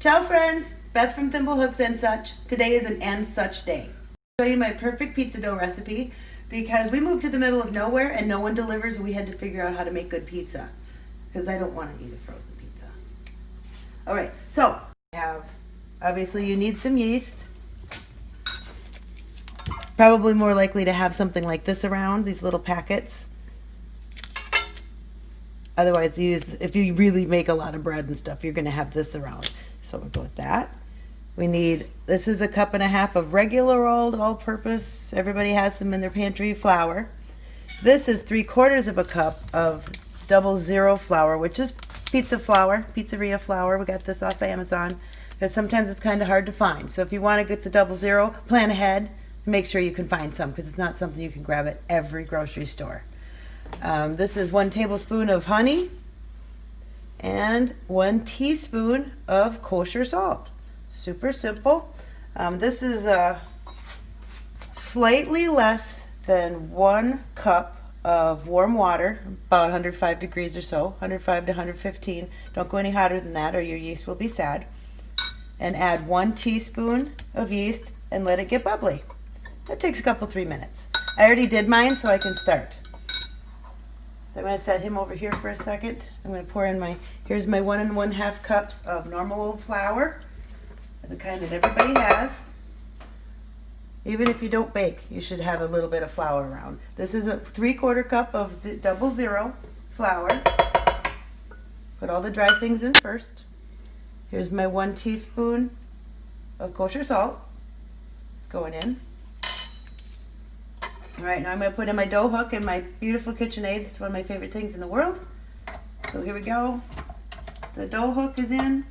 Ciao friends, it's Beth from Thimblehooks and Such. Today is an and such day. I'll show you my perfect pizza dough recipe because we moved to the middle of nowhere and no one delivers and we had to figure out how to make good pizza because I don't want to eat a frozen pizza. All right, so I have, obviously you need some yeast. Probably more likely to have something like this around, these little packets. Otherwise, use if you really make a lot of bread and stuff, you're going to have this around. So we'll go with that. We need, this is a cup and a half of regular old all-purpose, everybody has them in their pantry, flour. This is three quarters of a cup of double zero flour, which is pizza flour, pizzeria flour. We got this off Amazon because sometimes it's kind of hard to find. So if you want to get the double zero, plan ahead. Make sure you can find some because it's not something you can grab at every grocery store. Um, this is one tablespoon of honey and one teaspoon of kosher salt. Super simple. Um, this is a slightly less than one cup of warm water, about 105 degrees or so, 105 to 115. Don't go any hotter than that or your yeast will be sad. And add one teaspoon of yeast and let it get bubbly. That takes a couple, three minutes. I already did mine, so I can start. I'm going to set him over here for a second. I'm going to pour in my, here's my one and one half cups of normal old flour, the kind that everybody has. Even if you don't bake, you should have a little bit of flour around. This is a three quarter cup of double zero flour. Put all the dry things in first. Here's my one teaspoon of kosher salt. It's going in. All right, now I'm going to put in my dough hook and my beautiful KitchenAid. It's one of my favorite things in the world. So here we go. The dough hook is in.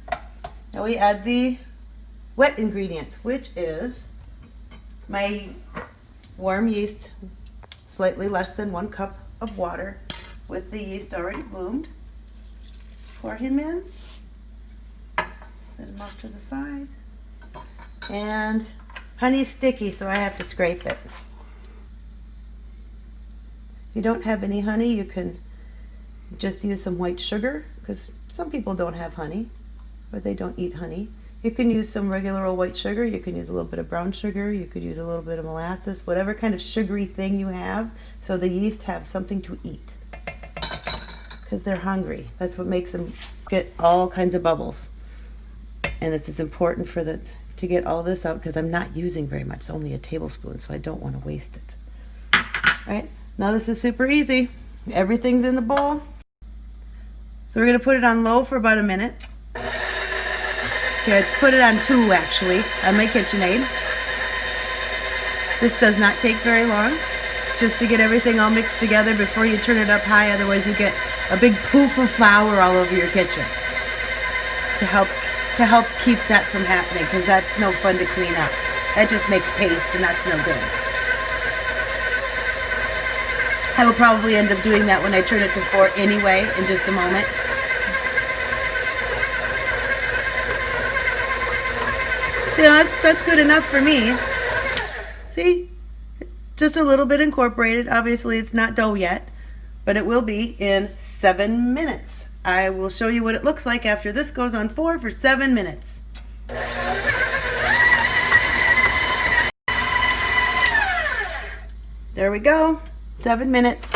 Now we add the wet ingredients, which is my warm yeast, slightly less than one cup of water with the yeast already bloomed. Pour him in. Set him off to the side. And honey's sticky, so I have to scrape it. If you don't have any honey, you can just use some white sugar because some people don't have honey or they don't eat honey. You can use some regular old white sugar. You can use a little bit of brown sugar. You could use a little bit of molasses, whatever kind of sugary thing you have so the yeast have something to eat because they're hungry. That's what makes them get all kinds of bubbles. And it's as important for the to get all this out because I'm not using very much. It's only a tablespoon, so I don't want to waste it. All right, now this is super easy. Everything's in the bowl. So we're to put it on low for about a minute. Okay, put it on two actually, on my KitchenAid. This does not take very long, just to get everything all mixed together before you turn it up high, otherwise you get a big poof of flour all over your kitchen. To help, to help keep that from happening, because that's no fun to clean up. That just makes paste and that's no good. I will probably end up doing that when I turn it to four anyway in just a moment. Yeah, that's, that's good enough for me. See? Just a little bit incorporated. Obviously, it's not dough yet, but it will be in seven minutes. I will show you what it looks like after this goes on four for seven minutes. There we go seven minutes.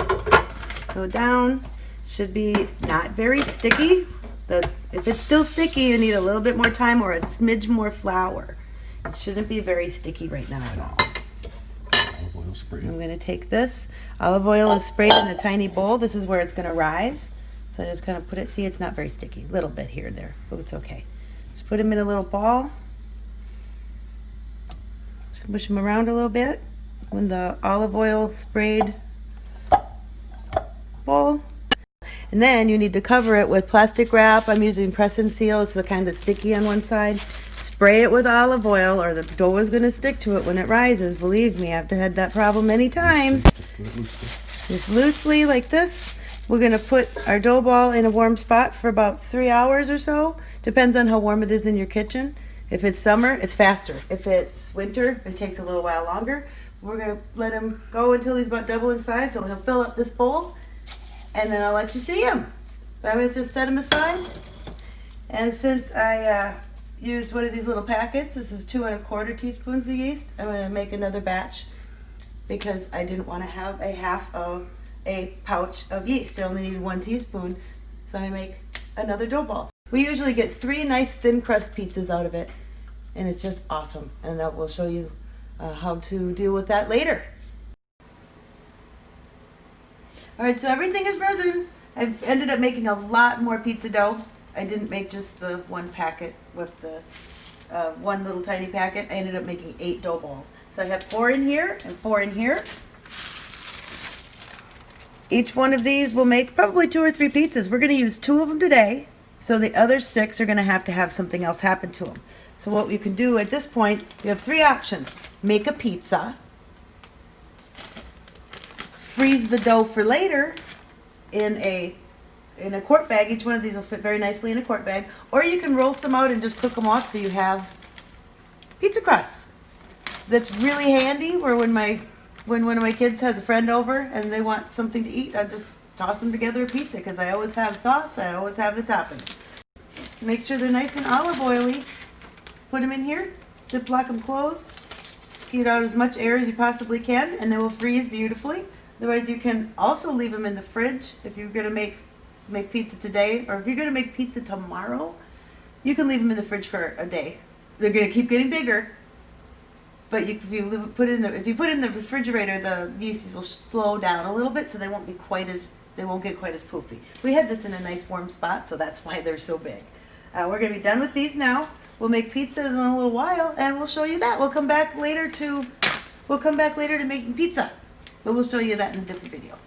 Go down. Should be not very sticky. The, if it's still sticky, you need a little bit more time or a smidge more flour. It shouldn't be very sticky right now at all. I'm going to take this. Olive oil is sprayed in a tiny bowl. This is where it's going to rise. So I just kind of put it, see it's not very sticky. A little bit here and there, but it's okay. Just put them in a little ball. Smush them around a little bit. When the olive oil sprayed bowl. And then you need to cover it with plastic wrap. I'm using press and seal. It's the kind that's sticky on one side. Spray it with olive oil or the dough is going to stick to it when it rises. Believe me, I've had that problem many times. Just loosely like this. We're going to put our dough ball in a warm spot for about three hours or so. Depends on how warm it is in your kitchen. If it's summer, it's faster. If it's winter, it takes a little while longer. We're going to let him go until he's about double in size. So he'll fill up this bowl and then I'll let you see him. But I'm going to just set him aside. And since I uh, used one of these little packets. This is two and a quarter teaspoons of yeast. I'm going to make another batch because I didn't want to have a half of a pouch of yeast. I only need one teaspoon. So I make another dough ball. We usually get three nice thin crust pizzas out of it. And it's just awesome. And I will show you uh, how to deal with that later. All right, so everything is resin. I've ended up making a lot more pizza dough. I didn't make just the one packet with the uh, one little tiny packet. I ended up making eight dough balls. So I have four in here and four in here. Each one of these will make probably two or three pizzas. We're going to use two of them today. So the other six are going to have to have something else happen to them. So what you can do at this point, you have three options. Make a pizza. Freeze the dough for later in a in a quart bag. Each one of these will fit very nicely in a quart bag. Or you can roll some out and just cook them off so you have pizza crusts. That's really handy where when my when one of my kids has a friend over and they want something to eat, I just toss them together a pizza because I always have sauce, I always have the topping. Make sure they're nice and olive oily. Put them in here, ziplock them closed. Get out as much air as you possibly can and they will freeze beautifully. Otherwise you can also leave them in the fridge if you're going to make make pizza today or if you're going to make pizza tomorrow, you can leave them in the fridge for a day. They're going to keep getting bigger but you, if you put in the if you put in the refrigerator, the yeasties will slow down a little bit, so they won't be quite as they won't get quite as poofy. We had this in a nice warm spot, so that's why they're so big. Uh, we're gonna be done with these now. We'll make pizzas in a little while, and we'll show you that. We'll come back later to we'll come back later to making pizza, but we'll show you that in a different video.